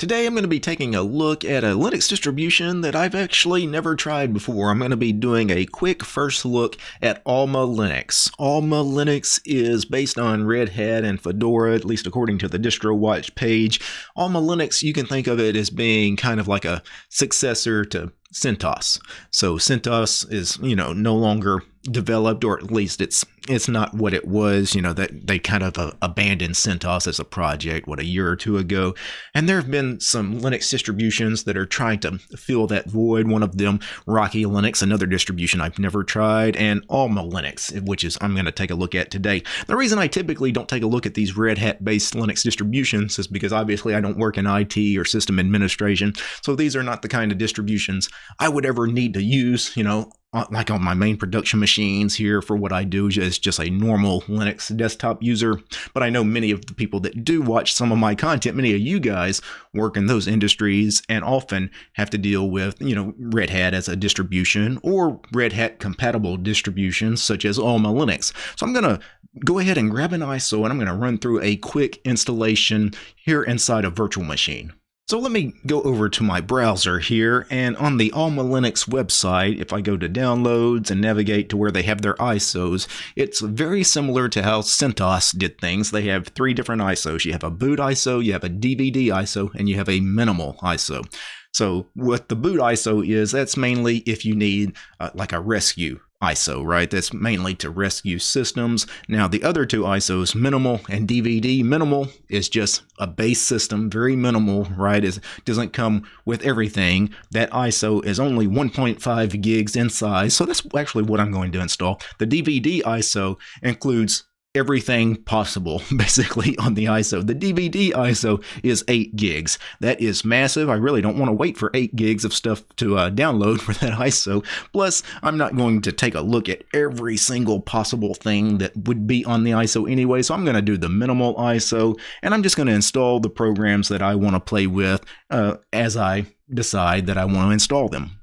Today I'm going to be taking a look at a Linux distribution that I've actually never tried before. I'm going to be doing a quick first look at Alma Linux. Alma Linux is based on Red Hat and Fedora, at least according to the DistroWatch page. Alma Linux, you can think of it as being kind of like a successor to CentOS. So CentOS is, you know, no longer developed, or at least it's it's not what it was. You know that they kind of uh, abandoned CentOS as a project what a year or two ago, and there have been some Linux distributions that are trying to fill that void. One of them, Rocky Linux, another distribution I've never tried, and Alma Linux, which is I'm going to take a look at today. The reason I typically don't take a look at these Red Hat based Linux distributions is because obviously I don't work in IT or system administration, so these are not the kind of distributions I would ever need to use. You know, Uh, like on my main production machines here for what I do as just a normal Linux desktop user. But I know many of the people that do watch some of my content, many of you guys work in those industries and often have to deal with, you know, Red Hat as a distribution or Red Hat compatible distributions such as Alma Linux. So I'm going to go ahead and grab an ISO and I'm going to run through a quick installation here inside a virtual machine. So let me go over to my browser here and on the Alma Linux website, if I go to downloads and navigate to where they have their ISOs, it's very similar to how CentOS did things. They have three different ISOs. You have a boot ISO, you have a DVD ISO, and you have a minimal ISO. So what the boot ISO is, that's mainly if you need uh, like a rescue ISO, right? That's mainly to rescue systems. Now, the other two ISOs, minimal and DVD, minimal is just a base system, very minimal, right? It doesn't come with everything. That ISO is only 1.5 gigs in size, so that's actually what I'm going to install. The DVD ISO includes everything possible basically on the ISO. The DVD ISO is 8 gigs. That is massive. I really don't want to wait for 8 gigs of stuff to uh, download for that ISO. Plus, I'm not going to take a look at every single possible thing that would be on the ISO anyway, so I'm going to do the minimal ISO and I'm just going to install the programs that I want to play with uh, as I decide that I want to install them.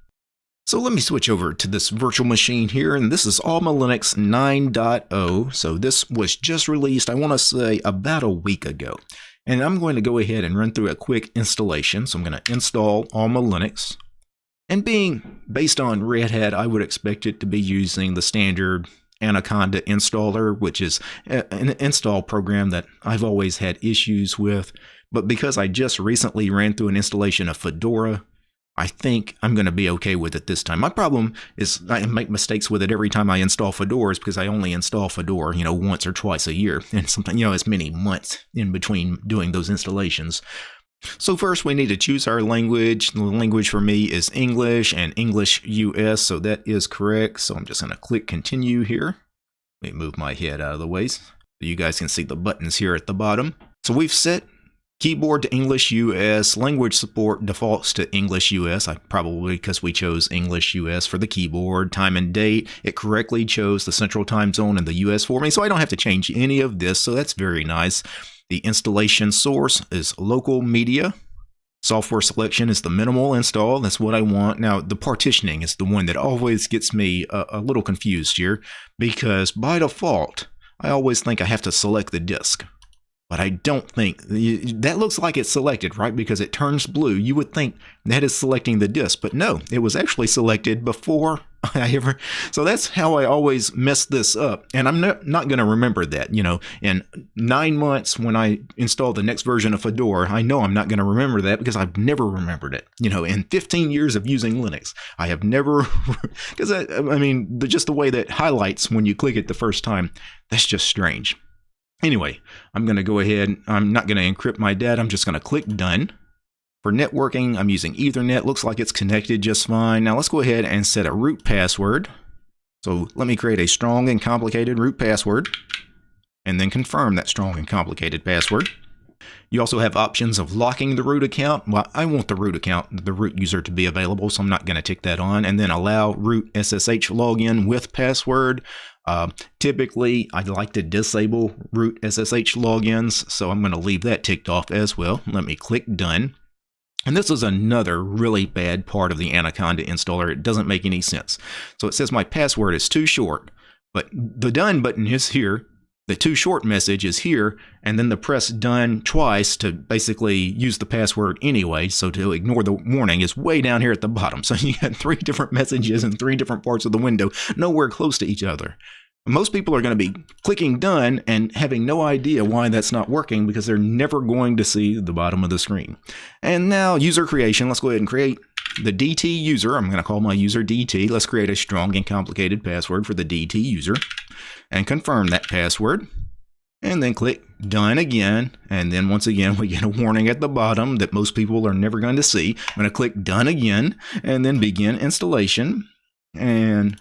So let me switch over to this virtual machine here, and this is Alma Linux 9.0. So this was just released, I want to say, about a week ago. And I'm going to go ahead and run through a quick installation. So I'm going to install Alma Linux. And being based on Red Hat, I would expect it to be using the standard Anaconda installer, which is an install program that I've always had issues with. But because I just recently ran through an installation of Fedora, I think I'm going to be okay with it this time. My problem is I make mistakes with it every time I install Fedora is because I only install Fedora, you know, once or twice a year. And something, you know, it's many months in between doing those installations. So first we need to choose our language. The language for me is English and English US, so that is correct. So I'm just going to click continue here. Let me move my head out of the way so you guys can see the buttons here at the bottom. So we've set Keyboard to English US, language support defaults to English US, I probably because we chose English US for the keyboard, time and date, it correctly chose the central time zone in the US for me, so I don't have to change any of this, so that's very nice. The installation source is local media. Software selection is the minimal install, that's what I want. Now, the partitioning is the one that always gets me a, a little confused here, because by default, I always think I have to select the disk but I don't think that looks like it's selected, right? Because it turns blue. You would think that is selecting the disk, but no, it was actually selected before I ever. So that's how I always mess this up. And I'm not, not going to remember that. You know, in nine months when I install the next version of Fedora, I know I'm not going to remember that because I've never remembered it. You know, in 15 years of using Linux, I have never, because I, I mean, the, just the way that highlights when you click it the first time, that's just strange. Anyway, I'm going to go ahead. I'm not going to encrypt my data. I'm just going to click done. For networking, I'm using Ethernet. Looks like it's connected just fine. Now let's go ahead and set a root password. So let me create a strong and complicated root password and then confirm that strong and complicated password. You also have options of locking the root account. Well, I want the root account, the root user to be available, so I'm not going to tick that on. And then allow root SSH login with password. Uh, typically, I'd like to disable root SSH logins, so I'm going to leave that ticked off as well. Let me click Done. And this is another really bad part of the Anaconda installer. It doesn't make any sense. So it says my password is too short, but the Done button is here. The too short message is here, and then the press done twice to basically use the password anyway. So to ignore the warning is way down here at the bottom. So you got three different messages in three different parts of the window, nowhere close to each other. Most people are going to be clicking done and having no idea why that's not working because they're never going to see the bottom of the screen. And now user creation, let's go ahead and create the DT user. I'm going to call my user DT. Let's create a strong and complicated password for the DT user and confirm that password. And then click done again. And then once again, we get a warning at the bottom that most people are never going to see. I'm going to click done again and then begin installation. And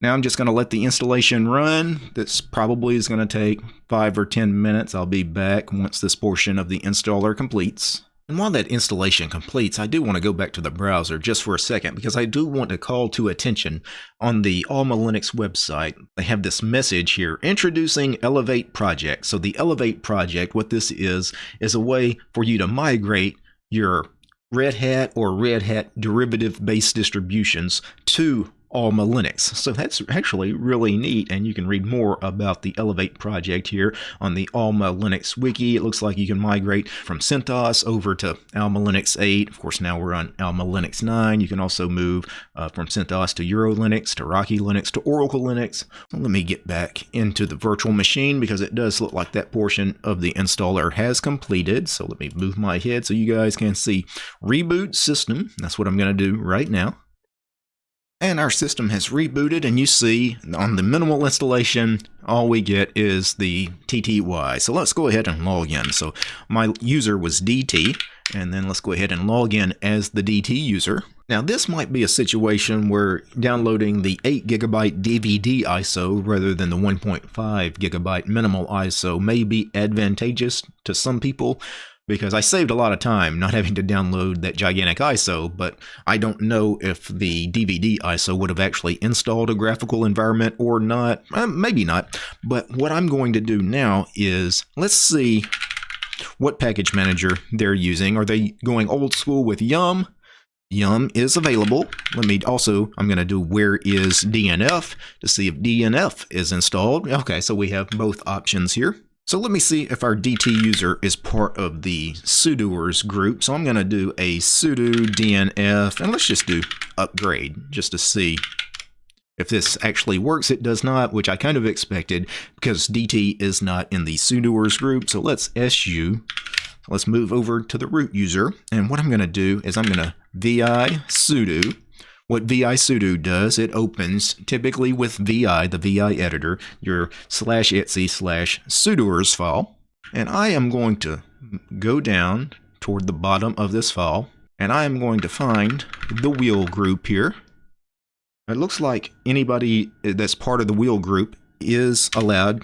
now I'm just going to let the installation run. This probably is going to take five or 10 minutes. I'll be back once this portion of the installer completes. And while that installation completes, I do want to go back to the browser just for a second because I do want to call to attention on the Alma Linux website. They have this message here introducing Elevate Project. So the Elevate Project, what this is, is a way for you to migrate your Red Hat or Red Hat derivative based distributions to Alma Linux. So that's actually really neat, and you can read more about the Elevate project here on the Alma Linux wiki. It looks like you can migrate from CentOS over to Alma Linux 8. Of course, now we're on Alma Linux 9. You can also move uh, from CentOS to Euro Linux, to Rocky Linux, to Oracle Linux. let me get back into the virtual machine because it does look like that portion of the installer has completed. So let me move my head so you guys can see reboot system. That's what I'm going to do right now and our system has rebooted and you see on the minimal installation all we get is the TTY. So let's go ahead and log in. So my user was DT and then let's go ahead and log in as the DT user. Now this might be a situation where downloading the 8 gigabyte DVD ISO rather than the 1.5 gigabyte minimal ISO may be advantageous to some people because I saved a lot of time not having to download that gigantic ISO, but I don't know if the DVD ISO would have actually installed a graphical environment or not. Uh, maybe not. But what I'm going to do now is let's see what package manager they're using. Are they going old school with Yum? Yum is available. Let me also, I'm going to do where is DNF to see if DNF is installed. Okay, so we have both options here. So let me see if our DT user is part of the sudoers group. So I'm going to do a sudo dnf, and let's just do upgrade just to see if this actually works. It does not, which I kind of expected because DT is not in the sudoers group. So let's su. Let's move over to the root user. And what I'm going to do is I'm going to vi sudo what VI sudo does, it opens, typically with VI, the VI editor, your slash etc slash sudoers file. And I am going to go down toward the bottom of this file, and I am going to find the wheel group here. It looks like anybody that's part of the wheel group is allowed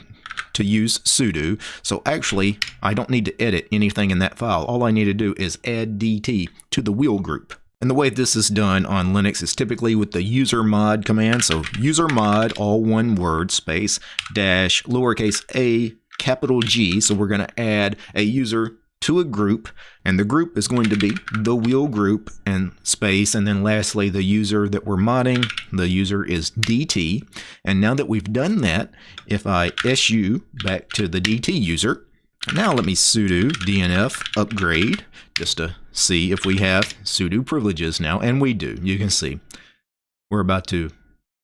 to use sudo. So actually, I don't need to edit anything in that file. All I need to do is add dt to the wheel group. And the way this is done on Linux is typically with the user mod command. So user mod, all one word, space, dash, lowercase a, capital G. So we're going to add a user to a group, and the group is going to be the wheel group and space. And then lastly, the user that we're modding, the user is DT. And now that we've done that, if I su back to the DT user, now let me sudo dnf upgrade just to see if we have sudo privileges now, and we do. You can see we're about to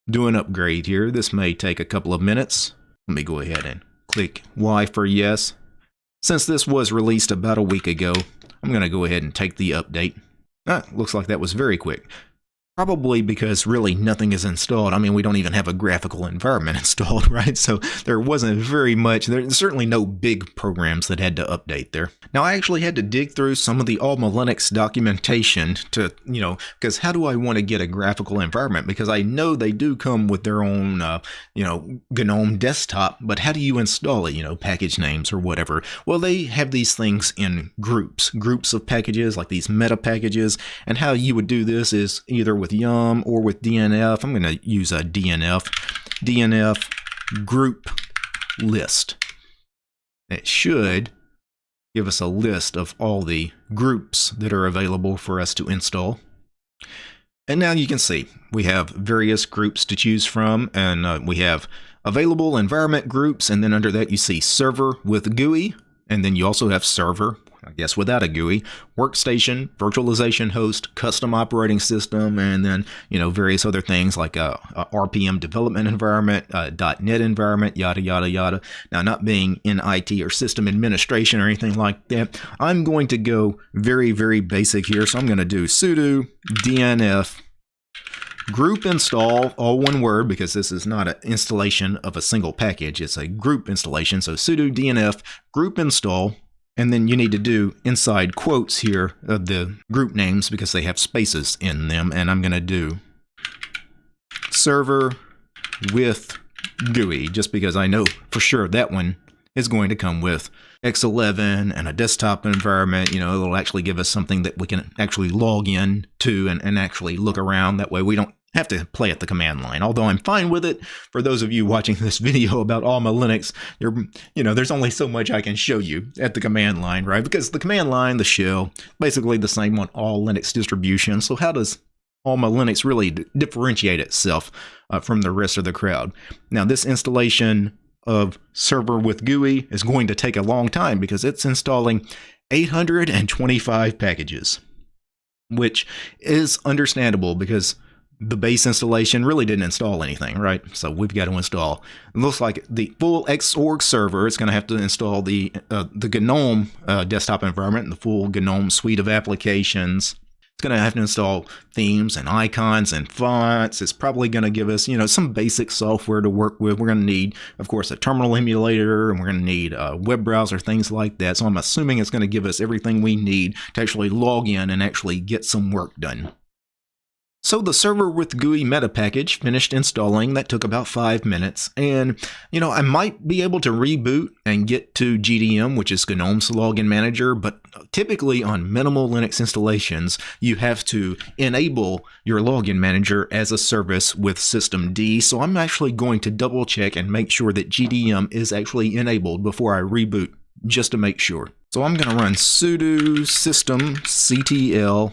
do an upgrade here. This may take a couple of minutes. Let me go ahead and click Y for yes. Since this was released about a week ago, I'm going to go ahead and take the update. Ah, looks like that was very quick. Probably because really nothing is installed. I mean, we don't even have a graphical environment installed, right? So there wasn't very much. There's certainly no big programs that had to update there. Now, I actually had to dig through some of the Alma Linux documentation to, you know, because how do I want to get a graphical environment? Because I know they do come with their own, uh, you know, GNOME desktop, but how do you install it? You know, package names or whatever. Well, they have these things in groups, groups of packages, like these meta packages. And how you would do this is either with with Yum or with DNF. I'm going to use a DNF. DNF group list. It should give us a list of all the groups that are available for us to install. And now you can see we have various groups to choose from, and uh, we have available environment groups, and then under that you see server with GUI, and then you also have server, I guess without a GUI, workstation, virtualization host, custom operating system, and then, you know, various other things like a, a RPM development environment, uh, a .NET environment, yada, yada, yada. Now, not being in IT or system administration or anything like that, I'm going to go very, very basic here. So I'm going to do sudo dnf group install, all one word because this is not an installation of a single package. It's a group installation. So sudo dnf group install, and then you need to do inside quotes here of the group names because they have spaces in them. And I'm going to do server with GUI just because I know for sure that one is going to come with X11 and a desktop environment. You know, it'll actually give us something that we can actually log in to and, and actually look around. That way we don't have to play at the command line. Although I'm fine with it. For those of you watching this video about Alma Linux, there, you know, there's only so much I can show you at the command line, right? Because the command line, the shell, basically the same on all Linux distributions. So how does Alma Linux really differentiate itself uh, from the rest of the crowd? Now, this installation of server with GUI is going to take a long time because it's installing 825 packages, which is understandable because the base installation really didn't install anything, right? So we've got to install. It looks like the full Xorg server is going to have to install the uh, the GNOME uh, desktop environment and the full GNOME suite of applications. It's going to have to install themes and icons and fonts. It's probably going to give us, you know, some basic software to work with. We're going to need, of course, a terminal emulator, and we're going to need a web browser, things like that. So I'm assuming it's going to give us everything we need to actually log in and actually get some work done. So the server with GUI meta package finished installing. That took about five minutes. And, you know, I might be able to reboot and get to GDM, which is GNOME's login manager. But typically on minimal Linux installations, you have to enable your login manager as a service with systemd. So I'm actually going to double check and make sure that GDM is actually enabled before I reboot, just to make sure. So I'm going to run sudo systemctl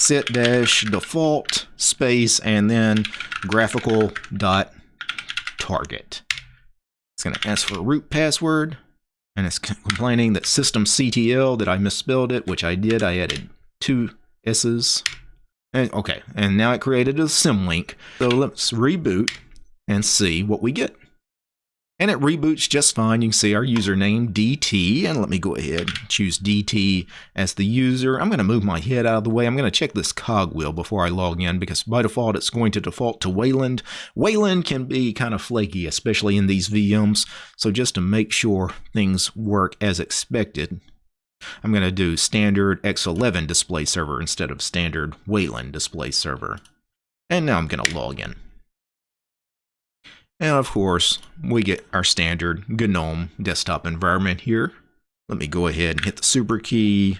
set dash default space and then graphical dot target. It's going to ask for a root password and it's complaining that systemctl that I misspelled it, which I did. I added two S's. And, okay, and now it created a symlink. So let's reboot and see what we get. And it reboots just fine. You can see our username, DT, and let me go ahead choose DT as the user. I'm going to move my head out of the way. I'm going to check this cogwheel before I log in because by default it's going to default to Wayland. Wayland can be kind of flaky, especially in these VMs. So just to make sure things work as expected, I'm going to do standard X11 display server instead of standard Wayland display server. And now I'm going to log in. And of course, we get our standard GNOME desktop environment here. Let me go ahead and hit the super key,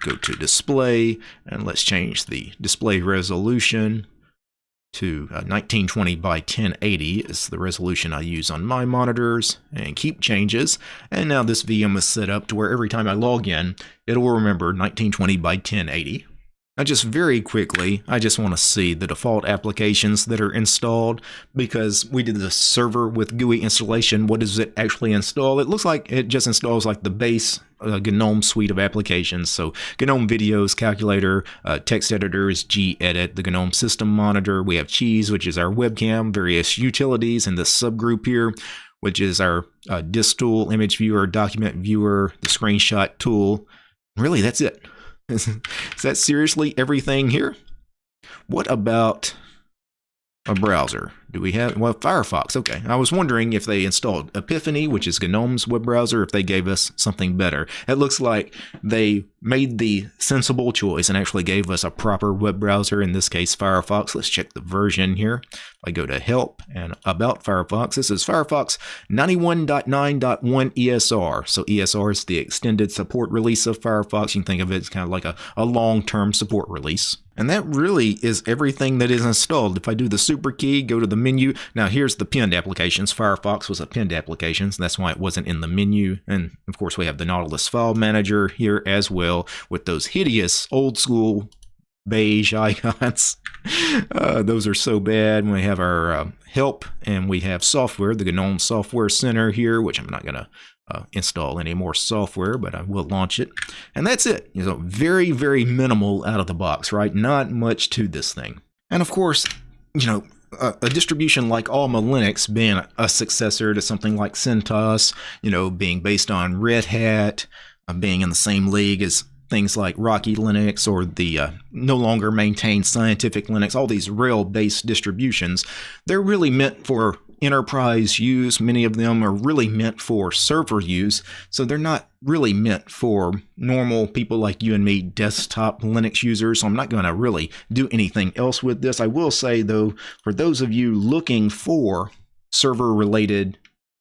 go to display, and let's change the display resolution to 1920 uh, by 1080 is the resolution I use on my monitors and keep changes. And now this VM is set up to where every time I log in, it will remember 1920 by 1080. Now just very quickly, I just want to see the default applications that are installed because we did the server with GUI installation. What does it actually install? It looks like it just installs like the base uh, GNOME suite of applications. So GNOME Videos, Calculator, uh, text editors, gedit, the GNOME System Monitor. We have Cheese, which is our webcam, various utilities in this subgroup here, which is our uh, disk tool, image viewer, document viewer, the screenshot tool. Really, that's it. Is, that seriously everything here? What about a browser? Do we have, well, Firefox, okay. I was wondering if they installed Epiphany, which is GNOME's web browser, if they gave us something better. It looks like they made the sensible choice and actually gave us a proper web browser, in this case Firefox. Let's check the version here. I go to Help and About Firefox. This is Firefox 91.9.1 ESR. So ESR is the extended support release of Firefox. You can think of it as kind of like a, a long-term support release. And that really is everything that is installed. If I do the super key, go to the menu. Now here's the pinned applications. Firefox was a pinned application, so that's why it wasn't in the menu. And of course we have the Nautilus file manager here as well with those hideous old school beige icons. Uh, those are so bad. We have our uh, help and we have software, the GNOME Software Center here, which I'm not going to uh, install any more software, but I will launch it. And that's it. You know, very, very minimal out of the box, right? Not much to this thing. And of course, you know, a, a, distribution like Alma Linux being a successor to something like CentOS, you know, being based on Red Hat, uh, being in the same league as things like Rocky Linux or the uh, no longer maintained Scientific Linux, all these RHEL-based distributions, they're really meant for enterprise use. Many of them are really meant for server use, so they're not really meant for normal people like you and me, desktop Linux users. So I'm not going to really do anything else with this. I will say, though, for those of you looking for server related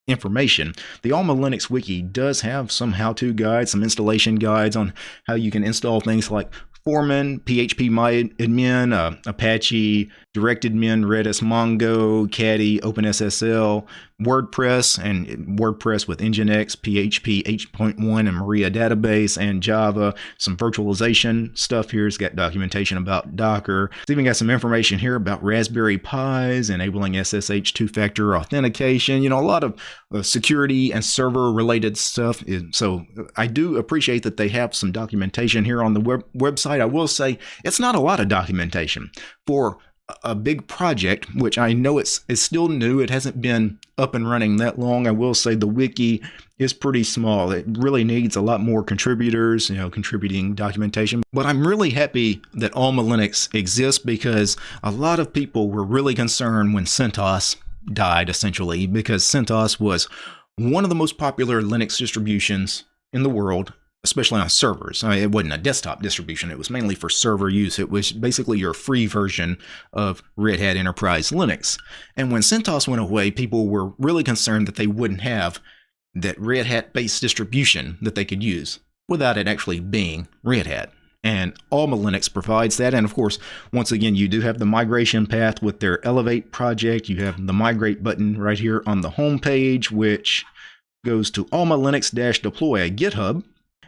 information. The Alma Linux Wiki does have some how-to guides, some installation guides on how you can install things like Foreman, PHP MyAdmin, uh, Apache, DirectAdmin, Redis, Mongo, Caddy, OpenSSL, WordPress, and WordPress with Nginx, PHP 8.1, and Maria database, and Java. Some virtualization stuff here. It's got documentation about Docker. It's even got some information here about Raspberry Pis, enabling SSH two-factor authentication. You know, a lot of uh, security and server-related stuff. So I do appreciate that they have some documentation here on the web website. I will say it's not a lot of documentation for a big project, which I know it's it's still new. It hasn't been up and running that long. I will say the wiki is pretty small. It really needs a lot more contributors, you know, contributing documentation. But I'm really happy that Alma Linux exists because a lot of people were really concerned when CentOS died, essentially, because CentOS was one of the most popular Linux distributions in the world especially on servers. I mean, it wasn't a desktop distribution, it was mainly for server use. It was basically your free version of Red Hat Enterprise Linux. And when CentOS went away, people were really concerned that they wouldn't have that Red Hat based distribution that they could use without it actually being Red Hat. And Alma Linux provides that. And of course, once again, you do have the migration path with their Elevate project. You have the migrate button right here on the home page, which goes to Alma Linux deploy a GitHub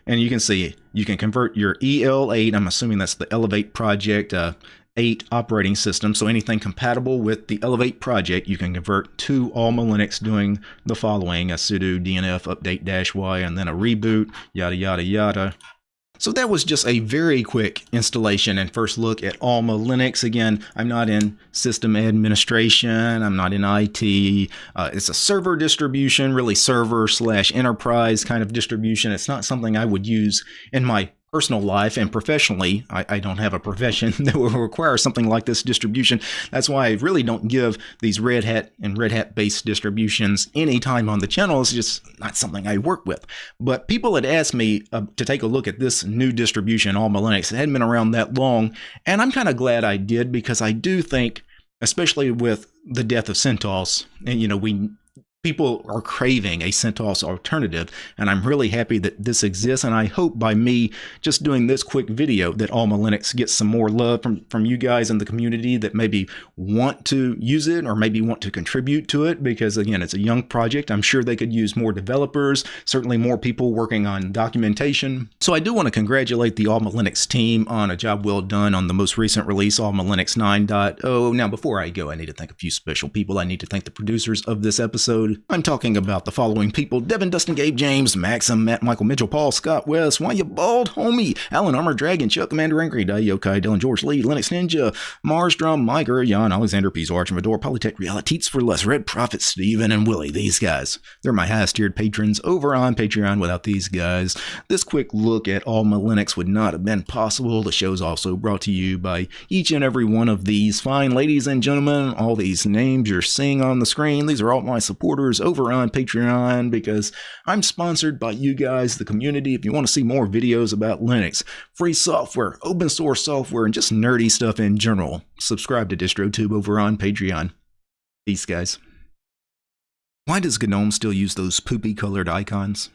and you can see you can convert your EL8, I'm assuming that's the Elevate Project uh, 8 operating system. So anything compatible with the Elevate project, you can convert to Alma Linux doing the following, a sudo dnf update dash y and then a reboot, yada, yada, yada. So that was just a very quick installation and first look at Alma Linux. Again, I'm not in system administration. I'm not in IT. Uh, it's a server distribution, really server slash enterprise kind of distribution. It's not something I would use in my personal life and professionally, I, I, don't have a profession that will require something like this distribution. That's why I really don't give these Red Hat and Red Hat based distributions any time on the channel. It's just not something I work with. But people had asked me uh, to take a look at this new distribution, Alma Linux. It hadn't been around that long, and I'm kind of glad I did because I do think especially with the death of CentOS, and you know, we people are craving a CentOS alternative and I'm really happy that this exists and I hope by me just doing this quick video that Alma Linux gets some more love from, from you guys in the community that maybe want to use it or maybe want to contribute to it because again it's a young project. I'm sure they could use more developers certainly more people working on documentation. So I do want to congratulate the Alma Linux team on a job well done on the most recent release Alma Linux 9.0 now before I go I need to thank a few special people. I need to thank the producers of this episode episode, I'm talking about the following people Devin, Dustin, Gabe, James, Maxim, Matt, Michael, Mitchell, Paul, Scott, West, Why You Bald, Homie, Alan, Armor, Dragon, Chuck, Commander, Angry, Yokai, Dylan, George, Lee, Linux Ninja, Mars, Drum, Miker, Jan, Alexander, Piso, Archivador, Polytech, Realities for Less, Red Prophet, Steven, and Willie. These guys, they're my highest tiered patrons over on Patreon. Without these guys, this quick look at Alma Linux would not have been possible. The show's also brought to you by each and every one of these fine ladies and gentlemen. All these names you're seeing on the screen, these are all my supporters supporters over on Patreon because I'm sponsored by you guys, the community. If you want to see more videos about Linux, free software, open source software, and just nerdy stuff in general, subscribe to DistroTube over on Patreon. Peace, guys. Why does GNOME still use those poopy colored icons?